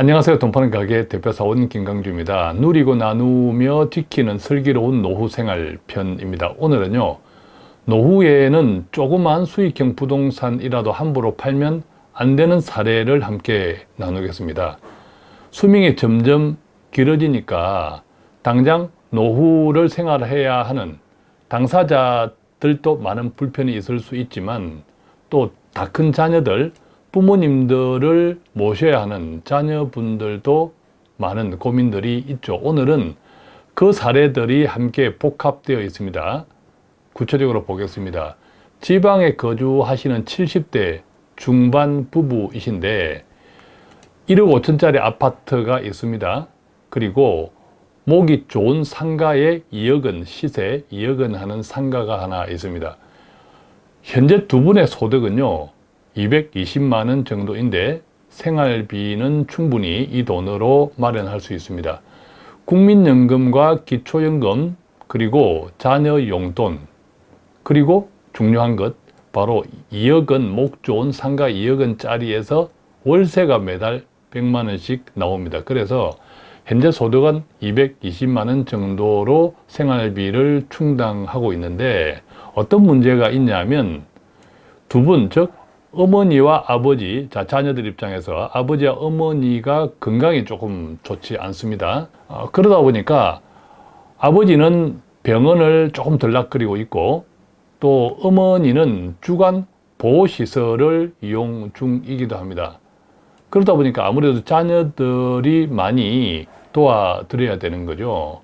안녕하세요. 돈파는 가게 대표사원 김강주입니다. 누리고 나누며 지키는 슬기로운 노후생활 편입니다. 오늘은요. 노후에는 조그만 수익형 부동산이라도 함부로 팔면 안 되는 사례를 함께 나누겠습니다. 수명이 점점 길어지니까 당장 노후를 생활해야 하는 당사자들도 많은 불편이 있을 수 있지만 또 다 큰 자녀들 부모님들을 모셔야 하는 자녀분들도 많은 고민들이 있죠. 오늘은 그 사례들이 함께 복합되어 있습니다. 구체적으로 보겠습니다. 지방에 거주하시는 70대 중반 부부이신데 1억 5천짜리 아파트가 있습니다. 그리고 목이 좋은 상가에 2억은 시세, 2억은 하는 상가가 하나 있습니다. 현재 두 분의 소득은요. 220만 원 정도인데 생활비는 충분히 이 돈으로 마련할 수 있습니다. 국민연금과 기초연금 그리고 자녀 용돈 그리고 중요한 것 바로 2억 원 목 좋은 상가 2억 원짜리에서 월세가 매달 100만 원씩 나옵니다. 그래서 현재 소득은 220만 원 정도로 생활비를 충당하고 있는데 어떤 문제가 있냐면 두 분, 즉 어머니와 아버지, 자 자녀들 입장에서 아버지와 어머니가 건강이 조금 좋지 않습니다. 어, 그러다 보니까 아버지는 병원을 조금 들락거리고 있고 또 어머니는 주간 보호시설을 이용 중이기도 합니다. 그러다 보니까 아무래도 자녀들이 많이 도와드려야 되는 거죠.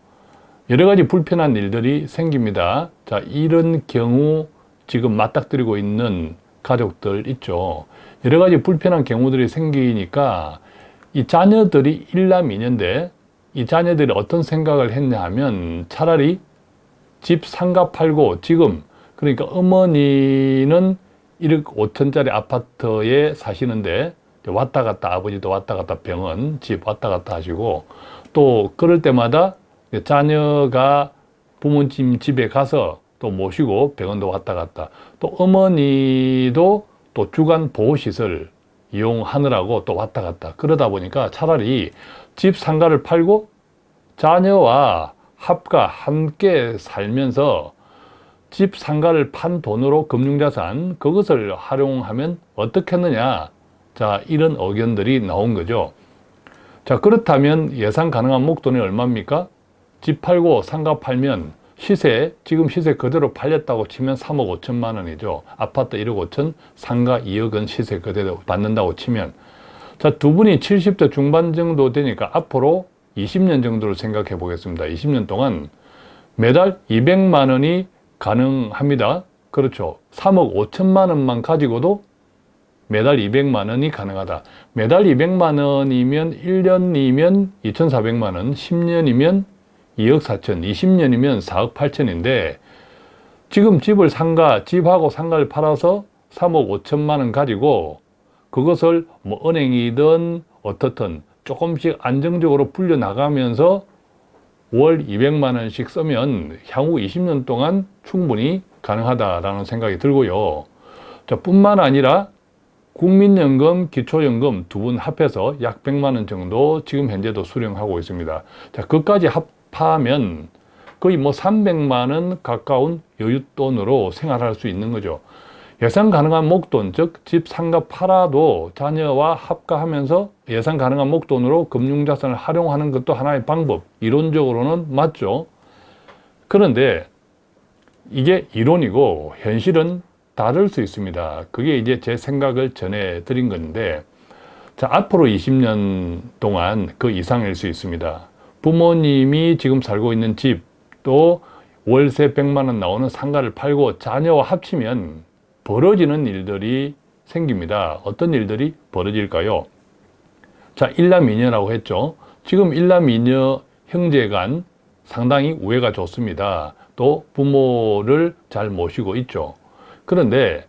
여러 가지 불편한 일들이 생깁니다. 자, 이런 경우 지금 맞닥뜨리고 있는 가족들 있죠. 여러 가지 불편한 경우들이 생기니까 이 자녀들이 일남이년데 이 자녀들이 어떤 생각을 했냐 하면 차라리 집 상가 팔고 지금 그러니까 어머니는 1억 5천짜리 아파트에 사시는데 왔다 갔다 아버지도 왔다 갔다 병원 집 왔다 갔다 하시고 또 그럴 때마다 자녀가 부모님 집에 가서 또 모시고 병원도 왔다 갔다. 또 어머니도 또 주간 보호시설 이용하느라고 또 왔다 갔다. 그러다 보니까 차라리 집 상가를 팔고 자녀와 합가 함께 살면서 집 상가를 판 돈으로 금융자산 그것을 활용하면 어떻겠느냐. 자 이런 의견들이 나온 거죠. 자 그렇다면 예상 가능한 목돈이 얼마입니까? 집 팔고 상가 팔면 시세 지금 시세 그대로 팔렸다고 치면 3억 5천만 원이죠. 아파트 1억 5천 상가 2억 원 시세 그대로 받는다고 치면. 자 두 분이 70대 중반 정도 되니까 앞으로 20년 정도를 생각해 보겠습니다. 20년 동안 매달 200만 원이 가능합니다. 그렇죠. 3억 5천만 원만 가지고도 매달 200만 원이 가능하다. 매달 200만 원이면 1년이면 2,400만 원 10년이면 2억 4천, 20년이면 4억 8천인데 지금 집을 상가, 집하고 상가를 팔아서 3억 5천만 원 가지고 그것을 뭐 은행이든 어떻든 조금씩 안정적으로 불려나가면서 월 200만 원씩 쓰면 향후 20년 동안 충분히 가능하다라는 생각이 들고요. 자, 뿐만 아니라 국민연금, 기초연금 두 분 합해서 약 100만 원 정도 지금 현재도 수령하고 있습니다. 자, 그까지 합, 합하면 거의 뭐 300만 원 가까운 여윳돈으로 생활할 수 있는 거죠. 예상 가능한 목돈, 즉 집 상가 팔아도 자녀와 합가하면서 예상 가능한 목돈으로 금융자산을 활용하는 것도 하나의 방법, 이론적으로는 맞죠. 그런데 이게 이론이고 현실은 다를 수 있습니다. 그게 이제 제 생각을 전해드린 건데 자 앞으로 20년 동안 그 이상일 수 있습니다. 부모님이 지금 살고 있는 집 또 월세 100만 원 나오는 상가를 팔고 자녀와 합치면 벌어지는 일들이 생깁니다. 어떤 일들이 벌어질까요? 자, 일남이녀라고 했죠. 지금 일남이녀 형제간 상당히 우애가 좋습니다. 또 부모를 잘 모시고 있죠. 그런데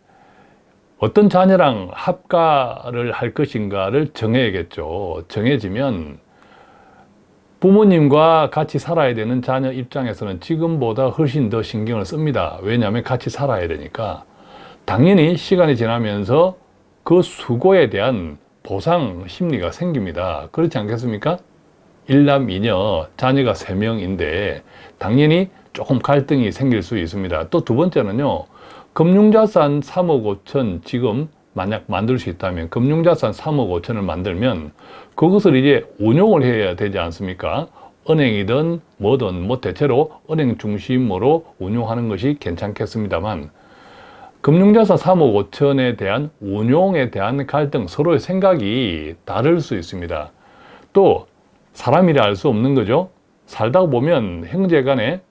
어떤 자녀랑 합가를 할 것인가를 정해야겠죠. 정해지면 부모님과 같이 살아야 되는 자녀 입장에서는 지금보다 훨씬 더 신경을 씁니다. 왜냐하면 같이 살아야 되니까. 당연히 시간이 지나면서 그 수고에 대한 보상 심리가 생깁니다. 그렇지 않겠습니까? 일남 이녀 자녀가 세명인데 당연히 조금 갈등이 생길 수 있습니다. 또 두 번째는요. 금융자산 3억 5천 지금 만약 만들 수 있다면 금융자산 3억 5천을 만들면 그것을 이제 운용을 해야 되지 않습니까? 은행이든 뭐든 뭐 대체로 은행 중심으로 운용하는 것이 괜찮겠습니다만 금융자산 3억 5천에 대한 운용에 대한 갈등 서로의 생각이 다를 수 있습니다. 또 사람이라 알 수 없는 거죠. 살다 보면 형제 간에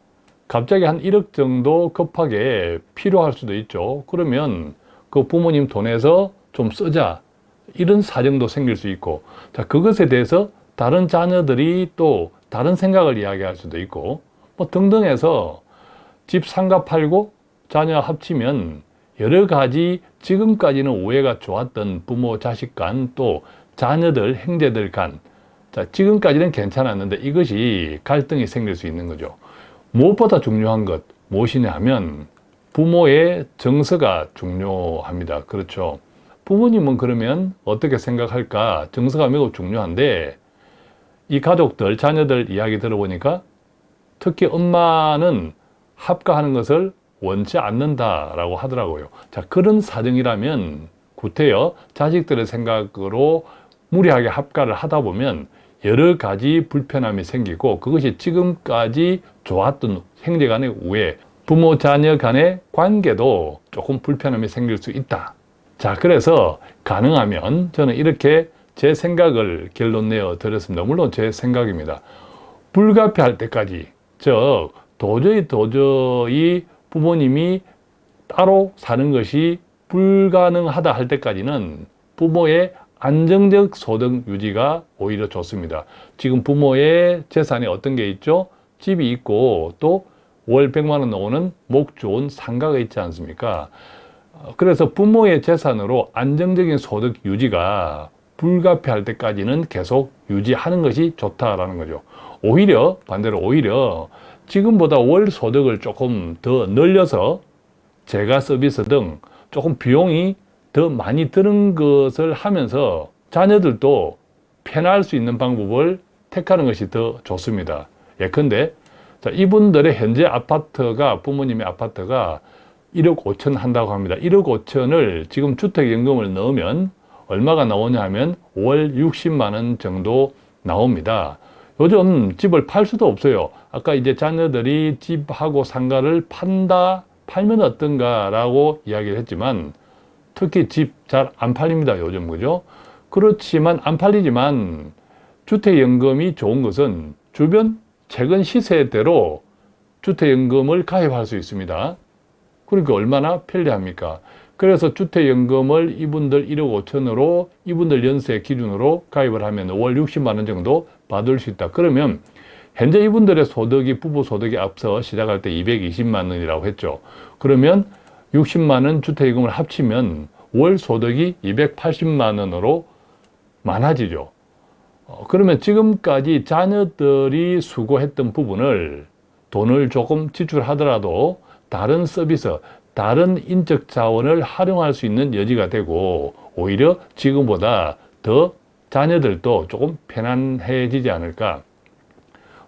갑자기 한 1억 정도 급하게 필요할 수도 있죠. 그러면 그 부모님 돈에서 좀 쓰자. 이런 사정도 생길 수 있고. 자, 그것에 대해서 다른 자녀들이 또 다른 생각을 이야기할 수도 있고. 뭐 등등 해서 집 상가 팔고 자녀 합치면 여러 가지 지금까지는 오해가 좋았던 부모 자식 간 또 자녀들 형제들 간 자, 지금까지는 괜찮았는데 이것이 갈등이 생길 수 있는 거죠. 무엇보다 중요한 것 무엇이냐 하면 부모의 정서가 중요합니다. 그렇죠. 부모님은 그러면 어떻게 생각할까? 정서가 매우 중요한데 이 가족들, 자녀들 이야기 들어보니까 특히 엄마는 합가하는 것을 원치 않는다라고 하더라고요. 자, 그런 사정이라면 구태여 자식들의 생각으로 무리하게 합가를 하다 보면 여러 가지 불편함이 생기고 그것이 지금까지 좋았던 형제 간의 우애, 부모 자녀 간의 관계도 조금 불편함이 생길 수 있다. 자, 그래서 가능하면 저는 이렇게 제 생각을 결론 내어 드렸습니다. 물론 제 생각입니다. 불가피할 때까지, 즉, 도저히 도저히 부모님이 따로 사는 것이 불가능하다 할 때까지는 부모의 안정적 소득 유지가 오히려 좋습니다. 지금 부모의 재산에 어떤 게 있죠? 집이 있고 또 월 100만 원 나오는 목 좋은 상가가 있지 않습니까? 어, 그래서 부모의 재산으로 안정적인 소득 유지가 불가피할 때까지는 계속 유지하는 것이 좋다라는 거죠. 오히려 반대로 오히려 지금보다 월 소득을 조금 더 늘려서 재가 서비스 등 조금 비용이 더 많이 드는 것을 하면서 자녀들도 편할 수 있는 방법을 택하는 것이 더 좋습니다. 예컨대 자, 이분들의 현재 아파트가 부모님의 아파트가 1억 5천 한다고 합니다. 1억 5천을 지금 주택연금을 넣으면 얼마가 나오냐 하면 월 60만 원 정도 나옵니다. 요즘 집을 팔 수도 없어요. 아까 이제 자녀들이 집하고 상가를 판다, 팔면 어떤가 라고 이야기를 했지만 특히 집 잘 안 팔립니다. 요즘 그죠? 그렇지만 안 팔리지만 주택연금이 좋은 것은 주변 최근 시세대로 주택연금을 가입할 수 있습니다. 그러니까 얼마나 편리합니까? 그래서 주택연금을 이분들 1억 5천으로 이분들 연세 기준으로 가입을 하면 월 60만 원 정도 받을 수 있다. 그러면 현재 이분들의 소득이 부부 소득이 앞서 시작할 때 220만 원이라고 했죠. 그러면 60만 원 주택연금을 합치면 월 소득이 280만 원으로 많아지죠. 어, 그러면 지금까지 자녀들이 수고했던 부분을 돈을 조금 지출하더라도 다른 서비스, 다른 인적 자원을 활용할 수 있는 여지가 되고 오히려 지금보다 더 자녀들도 조금 편안해지지 않을까.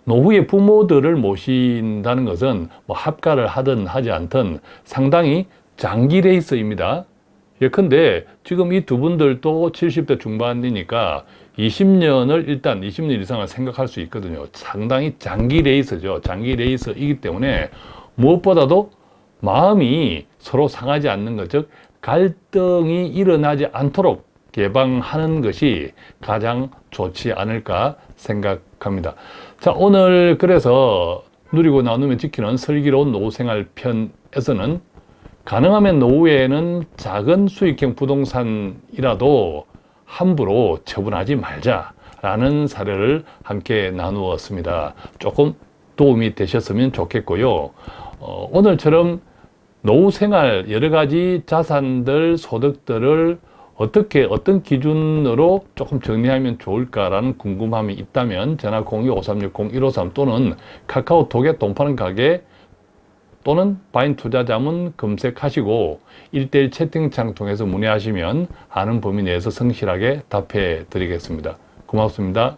노후에 부모들을 모신다는 것은 뭐 합가를 하든 하지 않든 상당히 장기 레이스입니다. 예컨대 지금 이 두 분들도 70대 중반이니까 20년을 일단 20년 이상을 생각할 수 있거든요. 상당히 장기 레이스죠. 장기 레이스이기 때문에 무엇보다도 마음이 서로 상하지 않는 것, 즉 갈등이 일어나지 않도록 예방하는 것이 가장 좋지 않을까 생각합니다. 자, 오늘 그래서 누리고 나누며 지키는 슬기로운 노후생활 편에서는 가능하면 노후에는 작은 수익형 부동산이라도 함부로 처분하지 말자라는 사례를 함께 나누었습니다. 조금 도움이 되셨으면 좋겠고요. 어, 오늘처럼 노후 생활 여러 가지 자산들, 소득들을 어떻게 어떤 기준으로 조금 정리하면 좋을까라는 궁금함이 있다면 전화 02-5360-153 또는 카카오톡에 돈 파는 가게 또는 바인 투자자문 검색하시고 1대1 채팅창 통해서 문의하시면 아는 범위 내에서 성실하게 답해 드리겠습니다. 고맙습니다.